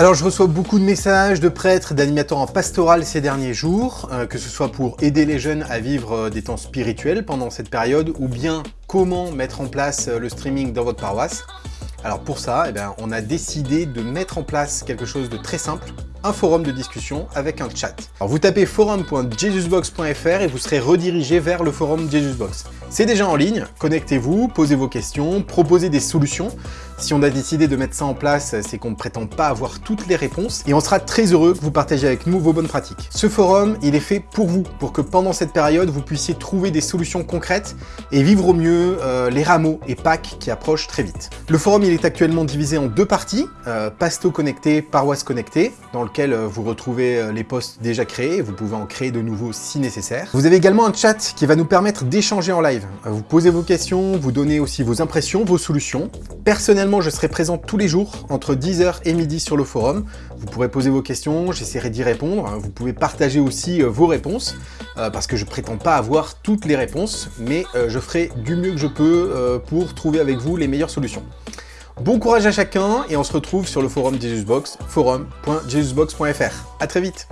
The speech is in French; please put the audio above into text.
Alors je reçois beaucoup de messages de prêtres, d'animateurs en pastoral ces derniers jours, euh, que ce soit pour aider les jeunes à vivre euh, des temps spirituels pendant cette période, ou bien comment mettre en place euh, le streaming dans votre paroisse. Alors pour ça, eh bien, on a décidé de mettre en place quelque chose de très simple, un forum de discussion avec un chat. Alors vous tapez forum.jesusbox.fr et vous serez redirigé vers le forum Jesusbox. C'est déjà en ligne, connectez-vous, posez vos questions, proposez des solutions. Si on a décidé de mettre ça en place, c'est qu'on ne prétend pas avoir toutes les réponses et on sera très heureux que vous partagiez avec nous vos bonnes pratiques. Ce forum, il est fait pour vous, pour que pendant cette période, vous puissiez trouver des solutions concrètes et vivre au mieux euh, les rameaux et Pâques qui approchent très vite. Le forum, il est actuellement divisé en deux parties, euh, Pasto connecté, Paroisse connectée, dans euh, vous retrouvez euh, les posts déjà créés, vous pouvez en créer de nouveaux si nécessaire. Vous avez également un chat qui va nous permettre d'échanger en live. Euh, vous posez vos questions, vous donnez aussi vos impressions, vos solutions. Personnellement, je serai présent tous les jours entre 10h et midi sur le forum. Vous pourrez poser vos questions, j'essaierai d'y répondre. Vous pouvez partager aussi vos réponses, parce que je prétends pas avoir toutes les réponses, mais je ferai du mieux que je peux pour trouver avec vous les meilleures solutions. Bon courage à chacun et on se retrouve sur le forum Jesusbox, forum.jesusbox.fr. A très vite